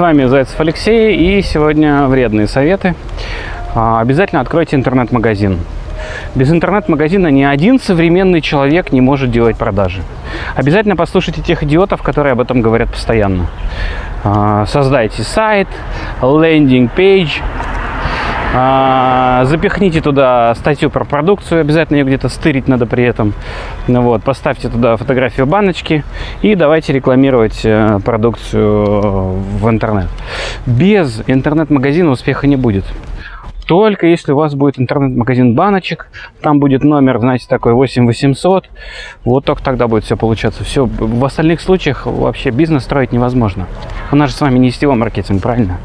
вами Зайцев Алексей и сегодня вредные советы. А, Обязательно откройте интернет-магазин. Без интернет-магазина ни один современный человек не может делать продажи. Обязательно послушайте тех идиотов, которые об этом говорят постоянно. А, Создайте сайт, лендинг-пейдж, запихните туда статью про продукцию, обязательно ее где-то стырить надо при этом. Ну вот, поставьте туда фотографию баночки и давайте рекламировать э, продукцию в интернет. Без интернет-магазина успеха не будет. Только если у вас будет интернет-магазин баночек, там будет номер, знаете, такой 8800, вот только тогда будет все получаться. Все, в остальных случаях вообще бизнес строить невозможно. У нас же с вами не сетевой маркетинг, правильно?